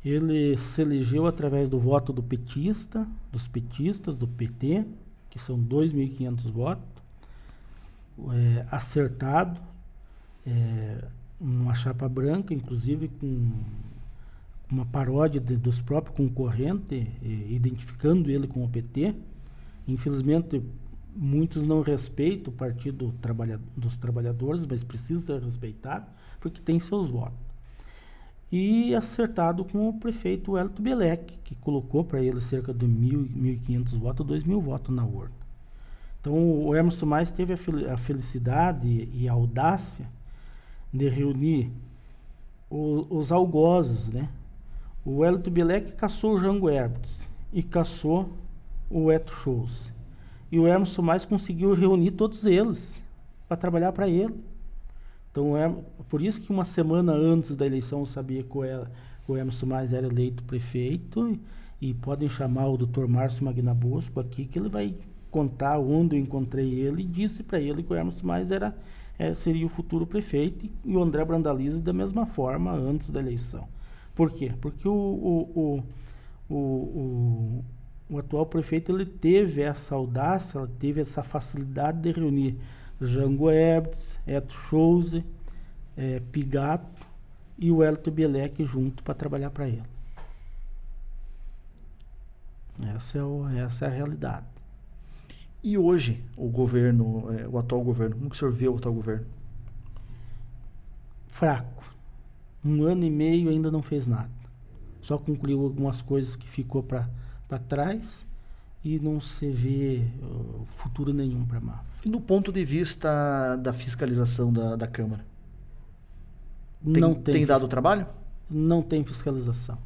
Ele se elegeu através do voto do petista, dos petistas, do PT, que são 2.500 votos, é, acertado, é, uma chapa branca, inclusive com uma paródia de, dos próprios concorrentes, identificando ele com o PT. Infelizmente, muitos não respeitam o Partido Trabalha dos Trabalhadores, mas precisa ser respeitado, porque tem seus votos. E acertado com o prefeito Elton Belec, que colocou para ele cerca de 1.500 votos, 2.000 votos na urna. Então, o Emerson Mais teve a felicidade e a audácia de reunir o, os algozes, né? O Elton Belec caçou o Jango Herberts e caçou o Eto Shows. E o Emerson Mais conseguiu reunir todos eles para trabalhar para ele. Então, é por isso que uma semana antes da eleição eu sabia que o Emerson Mais era eleito prefeito e, e podem chamar o Dr. Márcio Magnabosco aqui que ele vai contar onde eu encontrei ele e disse para ele que o Emerson Mais era, é, seria o futuro prefeito e o André Brandalize da mesma forma antes da eleição. Por quê? Porque o, o, o, o o atual prefeito ele teve essa audácia, ele teve essa facilidade de reunir Jango Ebdes, Eto Chose, é, Pigato e o Elton Bielek junto para trabalhar para ele. Essa é, o, essa é a realidade. E hoje, o governo, é, o atual governo, como que o senhor vê o atual governo? Fraco. Um ano e meio ainda não fez nada. Só concluiu algumas coisas que ficou para trás e não se vê uh, futuro nenhum para a Mafra. E no ponto de vista da fiscalização da, da Câmara? Tem, não tem, tem dado trabalho? Não tem fiscalização.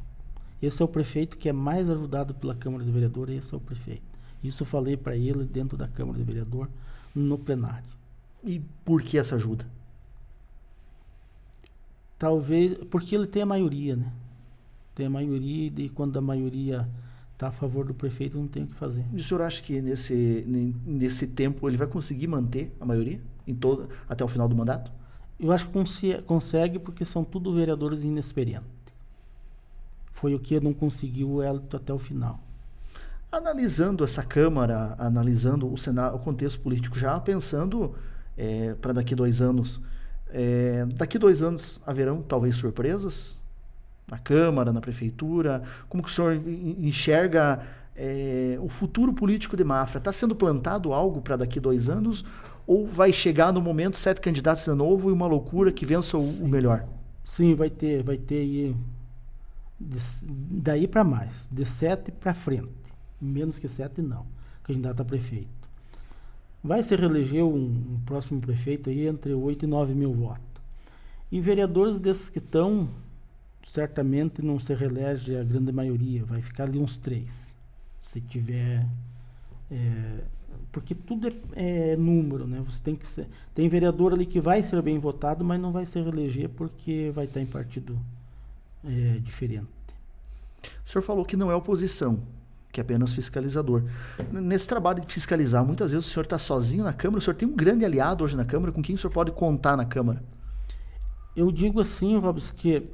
Esse é o prefeito que é mais ajudado pela Câmara de Vereador, esse é o prefeito. Isso eu falei para ele dentro da Câmara de Vereador, no plenário. E por que essa ajuda? Talvez, porque ele tem a maioria, né? Tem a maioria e quando a maioria está a favor do prefeito, não tem o que fazer. E o senhor acha que nesse, nesse tempo ele vai conseguir manter a maioria em todo, até o final do mandato? Eu acho que consegue porque são tudo vereadores inexperientes. Foi o que não conseguiu o Elito até o final. Analisando essa Câmara, analisando o, cenário, o contexto político, já pensando é, para daqui dois anos, é, daqui dois anos haverão talvez surpresas? na Câmara, na Prefeitura? Como que o senhor enxerga é, o futuro político de Mafra? Está sendo plantado algo para daqui dois anos? Ou vai chegar no momento sete candidatos de novo e uma loucura que vença o, o melhor? Sim, vai ter, vai ter aí de, daí para mais, de sete para frente. Menos que sete não, candidato a prefeito. Vai se reeleger um, um próximo prefeito aí entre 8 e 9 mil votos. E vereadores desses que estão, certamente não se reelege a grande maioria, vai ficar ali uns três. Se tiver. É, porque tudo é, é, número, né? Você tem que ser, tem vereador ali que vai ser bem votado, mas não vai se reeleger porque vai estar em partido é, diferente. O senhor falou que não é oposição, que é apenas fiscalizador. Nesse trabalho de fiscalizar, muitas vezes o senhor está sozinho na Câmara, o senhor tem um grande aliado hoje na Câmara, com quem o senhor pode contar na Câmara? Eu digo assim, Robson, que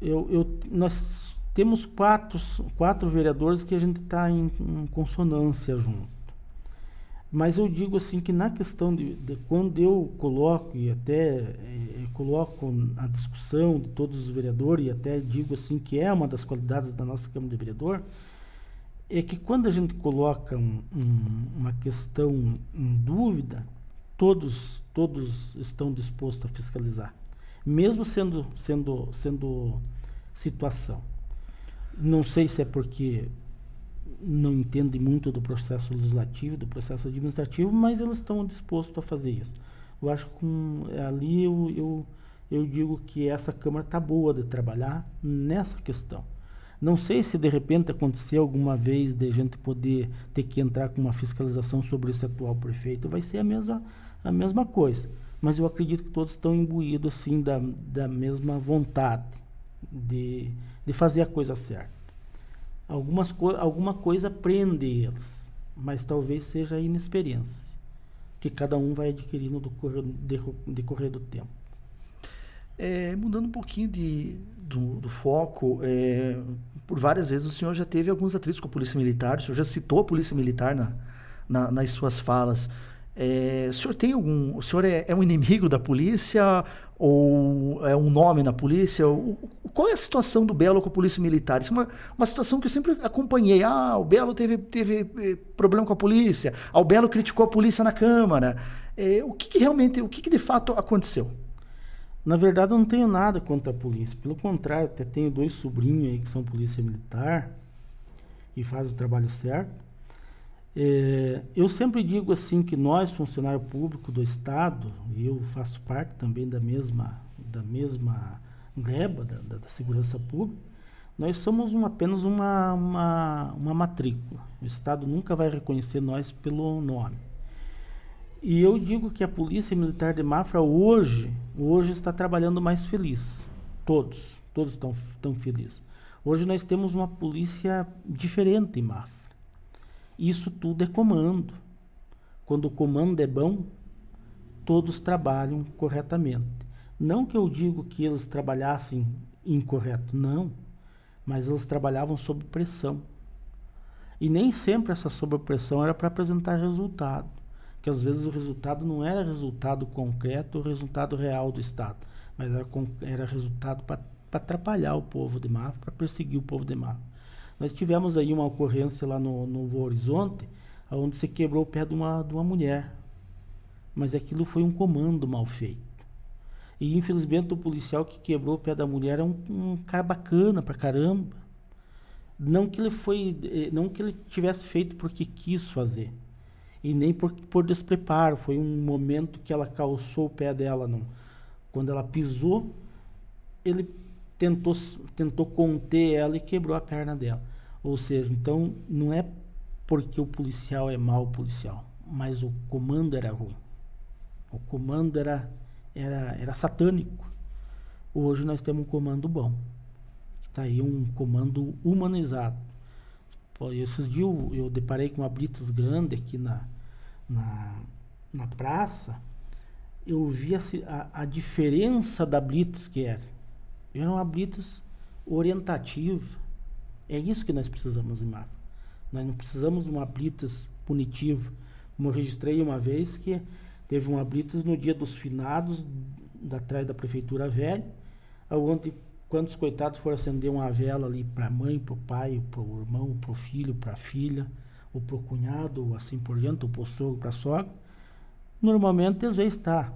eu, eu, nós temos quatro, quatro vereadores que a gente está em, em consonância junto. Mas eu digo assim que na questão de, de quando eu coloco e até é, coloco a discussão de todos os vereadores e até digo assim que é uma das qualidades da nossa Câmara de Vereador, é que quando a gente coloca um, um, uma questão em dúvida, todos todos estão dispostos a fiscalizar, mesmo sendo sendo sendo situação. Não sei se é porque não entendem muito do processo legislativo, do processo administrativo, mas eles estão dispostos a fazer isso. Eu acho que com, ali eu, eu, eu digo que essa Câmara está boa de trabalhar nessa questão. Não sei se de repente acontecer alguma vez de a gente poder ter que entrar com uma fiscalização sobre esse atual prefeito, vai ser a mesma, a mesma coisa. Mas eu acredito que todos estão imbuídos assim da, da mesma vontade de, de fazer a coisa certa. Algumas co alguma coisa prende eles, mas talvez seja a inexperiência que cada um vai adquirindo do decorrer do tempo. É, mudando um pouquinho de, do, do foco, é, por várias vezes o senhor já teve alguns atritos com a Polícia Militar, o senhor já citou a Polícia Militar na, na, nas suas falas. É, o senhor tem algum. O senhor é, é, um inimigo da polícia ou é um nome na polícia? O, qual é a situação do Belo com a polícia militar? Isso é uma, uma situação que eu sempre acompanhei. Ah, o Belo teve, teve eh, problema com a polícia. Ah, o Belo criticou a polícia na Câmara. É, o que, que, realmente, o que, que de fato aconteceu? Na verdade, eu não tenho nada contra a polícia. Pelo contrário, até tenho dois sobrinhos aí que são polícia militar e fazem o trabalho certo. É, eu sempre digo assim que nós, funcionário público do Estado, eu faço parte também da mesma, da mesma gleba da, da, da segurança pública, nós somos uma, apenas uma, uma, uma matrícula. O Estado nunca vai reconhecer nós pelo nome. E eu digo que a Polícia Militar de Mafra hoje, hoje está trabalhando mais feliz. Todos, todos estão, estão felizes. Hoje nós temos uma polícia diferente em Mafra. Isso tudo é comando. Quando o comando é bom, todos trabalham corretamente. Não que eu digo que eles trabalhassem incorreto, não. Mas eles trabalhavam sob pressão. E nem sempre essa sobrepressão era para apresentar resultado. Que às vezes o resultado não era resultado concreto, o resultado real do Estado. Mas era, era resultado para atrapalhar o povo de Mafra, para perseguir o povo de Mafra. Nós tivemos aí uma ocorrência lá no Novo Horizonte, onde se quebrou o pé de uma, de uma mulher. Mas aquilo foi um comando mal feito. E infelizmente o policial que quebrou o pé da mulher é um, um cara bacana pra caramba. Não que ele foi, eh, não que ele tivesse feito porque quis fazer. E nem por, por despreparo. Foi um momento que ela calçou o pé dela. Não. Quando ela pisou, ele tentou, tentou conter ela e quebrou a perna dela. Ou seja, então não é porque o policial é mau policial, mas o comando era ruim. O comando era, era, era satânico. Hoje nós temos um comando bom. Está aí um comando humanizado. Esses dias eu, eu deparei com uma Blitzes grande aqui na, na, na praça. Eu vi a, a, a diferença da Blitz que era. Era uma Blitz orientativa. É isso que nós precisamos em Mafra. Nós não precisamos de uma Blitz punitiva. Como eu registrei uma vez que teve uma Blitz no dia dos finados, da, atrás da Prefeitura Velha, onde quantos coitados foram acender uma vela ali para a mãe, para o pai, para o irmão, para o filho, para a filha, ou para o cunhado, ou assim por diante, ou para o sogro, para a sogra. Normalmente, às vezes está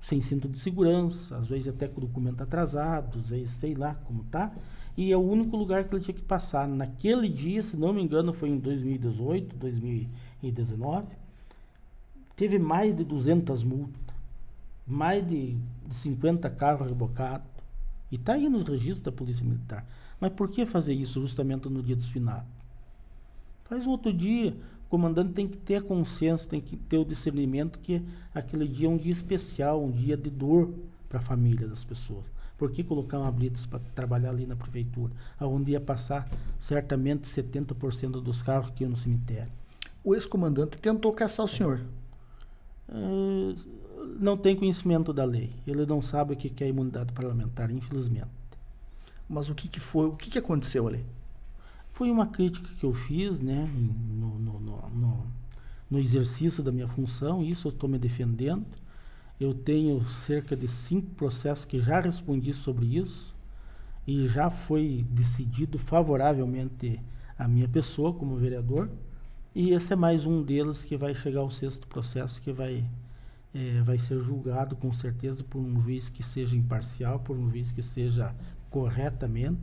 sem cinto de segurança, às vezes até com o documento atrasado, às vezes sei lá como tá. E é o único lugar que ele tinha que passar. Naquele dia, se não me engano, foi em 2018, 2019, teve mais de 200 multas, mais de 50 carros rebocados. E está aí nos registros da Polícia Militar. Mas por que fazer isso justamente no dia dos finados? Faz um outro dia. O comandante tem que ter a consciência, tem que ter o discernimento que aquele dia é um dia especial, um dia de dor para a família das pessoas. Por que colocar uma blitz para trabalhar ali na prefeitura, onde ia passar certamente 70% dos carros que iam no cemitério? O ex-comandante tentou caçar o senhor. Uh, não tem conhecimento da lei. Ele não sabe o que é imunidade parlamentar, infelizmente. Mas o que, que foi? O que, que aconteceu ali? Foi uma crítica que eu fiz, né, no, no, no, no exercício da minha função, isso eu estou me defendendo. Eu tenho cerca de cinco processos que já respondi sobre isso e já foi decidido favoravelmente a minha pessoa como vereador. E esse é mais um deles que vai chegar ao sexto processo que vai, é, vai ser julgado com certeza por um juiz que seja imparcial, por um juiz que seja corretamente,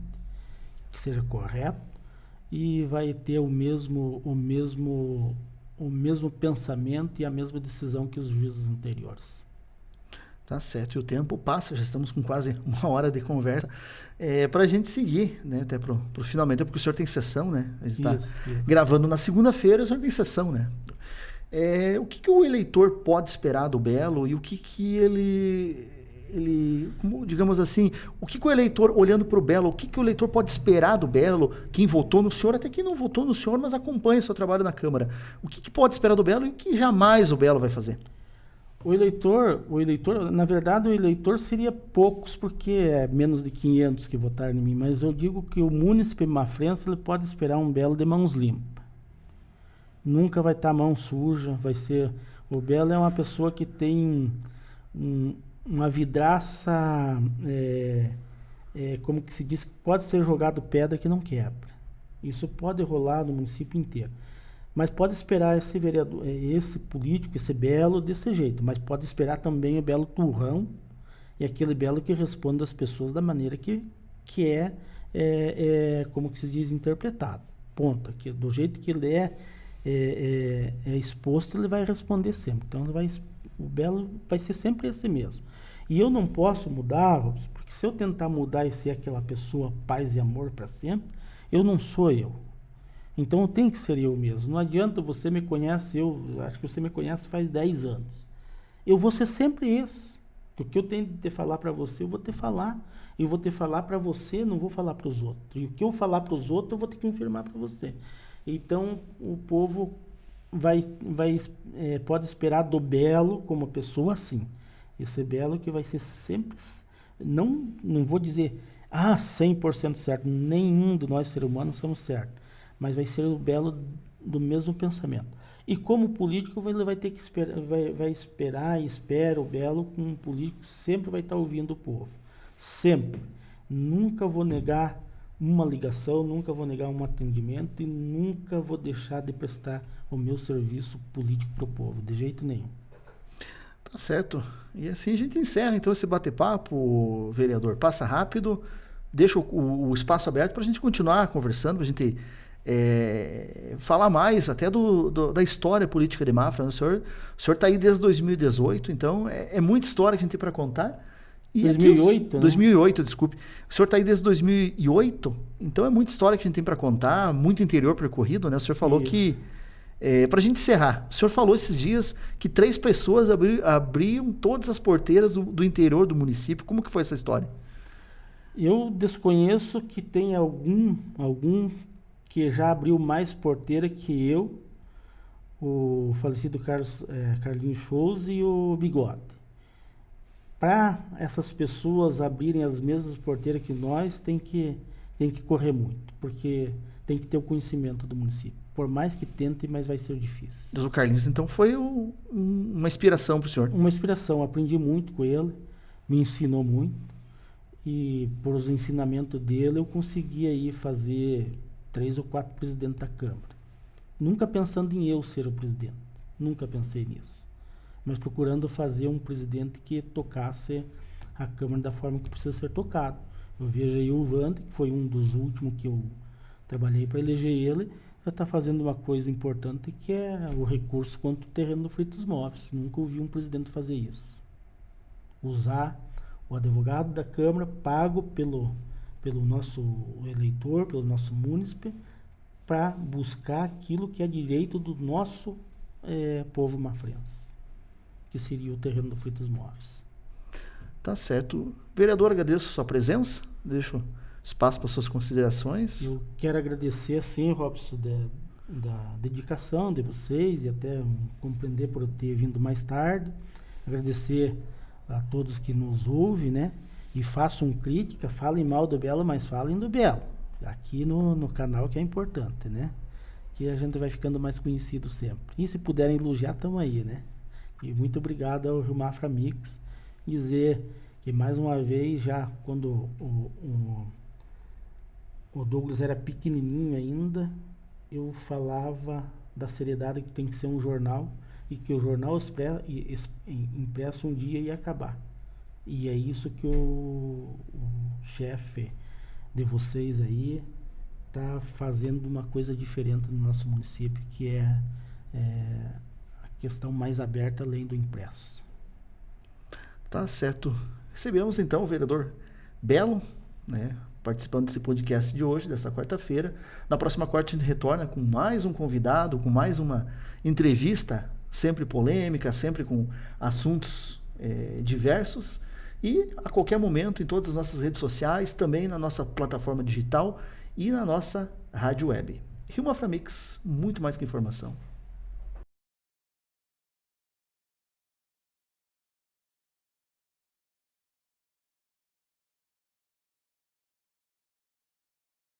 que seja correto e vai ter o mesmo, o mesmo, o mesmo pensamento e a mesma decisão que os juízes anteriores. Tá certo, e o tempo passa, já estamos com quase [LAUGHS] uma hora de conversa. É, para a gente seguir, né, até para o finalmente, porque o senhor tem sessão, né? A gente está gravando na segunda-feira, o senhor tem sessão, né? É, o que, que o eleitor pode esperar do Belo e o que, que ele ele, como, digamos assim, o que, que o eleitor, olhando para o Belo, o que, que o eleitor pode esperar do Belo, quem votou no senhor, até quem não votou no senhor, mas acompanha seu trabalho na Câmara. O que, que pode esperar do Belo e o que jamais o Belo vai fazer? O eleitor, o eleitor, na verdade, o eleitor seria poucos, porque é menos de 500 que votaram em mim, mas eu digo que o munícipe Mafrense ele pode esperar um Belo de mãos limpas. Nunca vai estar tá mão suja, vai ser... O Belo é uma pessoa que tem um, uma vidraça, é, é, como que se diz, pode ser jogado pedra que não quebra. Isso pode rolar no município inteiro. Mas pode esperar esse vereador, é, esse político, esse belo desse jeito. Mas pode esperar também o belo turrão e aquele belo que responde às pessoas da maneira que, que é, é, é como que se diz, interpretado. Ponto. Que, do jeito que ele é, é, é, é exposto, ele vai responder sempre. Então, ele vai, o belo vai ser sempre esse mesmo. E eu não posso mudar, porque se eu tentar mudar e ser aquela pessoa paz e amor para sempre, eu não sou eu. Então eu tenho que ser eu mesmo. Não adianta você me conhece, eu acho que você me conhece faz 10 anos. Eu vou ser sempre esse. O que eu tenho de falar para você, eu vou ter falar. Eu vou ter falar para você, não vou falar para os outros. E o que eu falar para os outros, eu vou que confirmar para você. Então o povo vai, vai é, pode esperar do belo como pessoa assim. Esse belo que vai ser sempre, não, não vou dizer, ah, 100% certo, nenhum de nós seres humanos somos certos, mas vai ser o belo do mesmo pensamento. E como político, ele vai ter que esperar, vai, vai esperar espera o belo um político sempre vai estar ouvindo o povo. Sempre. Nunca vou negar uma ligação, nunca vou negar um atendimento e nunca vou deixar de prestar o meu serviço político para o povo, de jeito nenhum. Tá certo. E assim a gente encerra então esse bate-papo, vereador. Passa rápido, deixa o, o espaço aberto para a gente continuar conversando, para a gente é, falar mais até do, do, da história política de Mafra. Né? O senhor está aí desde 2018, então é, é, muita história que a gente tem para contar. E 2008, né? 2008, desculpe. O senhor está aí desde 2008, então é muita história que a gente tem para contar, muito interior percorrido, né? O senhor falou Isso. que é, Para a gente encerrar, o senhor falou esses dias que três pessoas abri, abriam todas as porteiras do, do, interior do município. Como que foi essa história? Eu desconheço que tem algum, algum que já abriu mais porteira que eu, o falecido Carlos, é, Carlinhos Shows e o Bigode. Para essas pessoas abrirem as mesmas porteiras que nós, tem que, tem que correr muito, porque tem que ter o conhecimento do município. Por mais que tente, mas vai ser difícil. Mas o Carlinhos, então, foi o, um, uma inspiração para o senhor? Uma inspiração. Aprendi muito com ele, me ensinou muito. E por os ensinamentos dele eu consegui aí fazer três ou quatro presidentes da Câmara. Nunca pensando em eu ser o presidente. Nunca pensei nisso. Mas procurando fazer um presidente que tocasse a Câmara da forma que precisa ser tocado. Eu vejo aí o Vande, que foi um dos últimos que eu trabalhei para eleger ele, está fazendo uma coisa importante que é o recurso quanto o terreno do Fritos Móveis. Nunca ouvi um presidente fazer isso. Usar o advogado da Câmara pago pelo, pelo nosso eleitor, pelo nosso munícipe, para buscar aquilo que é direito do nosso é, povo mafrense, que seria o terreno do Fritos Móveis. Tá certo. Vereador, agradeço a sua presença. Deixo espaço para suas considerações. Eu quero agradecer, assim, Robson, da, da dedicação de vocês e até compreender por eu ter vindo mais tarde. Agradecer a todos que nos ouvem, né? E façam crítica, falem mal do Belo, mas falem do Belo. Aqui no, no canal que é importante, né? Que a gente vai ficando mais conhecido sempre. E se puderem elogiar, estamos aí, né? E muito obrigado ao Rio Mafra Mix. Dizer que mais uma vez, já quando o, o, o Douglas era pequenininho ainda, eu falava da seriedade que tem que ser um jornal e que o jornal impresso um dia ia acabar. E é isso que o, o chefe de vocês aí está fazendo uma coisa diferente no nosso município, que é, é a questão mais aberta além do impresso. Tá certo. Recebemos então o vereador Belo, né, participando desse podcast de hoje, dessa quarta-feira. Na próxima quarta a gente retorna com mais um convidado, com mais uma entrevista sempre polêmica, sempre com assuntos é, diversos. E a qualquer momento em todas as nossas redes sociais, também na nossa plataforma digital e na nossa rádio web. Rio Maframix, muito mais que informação.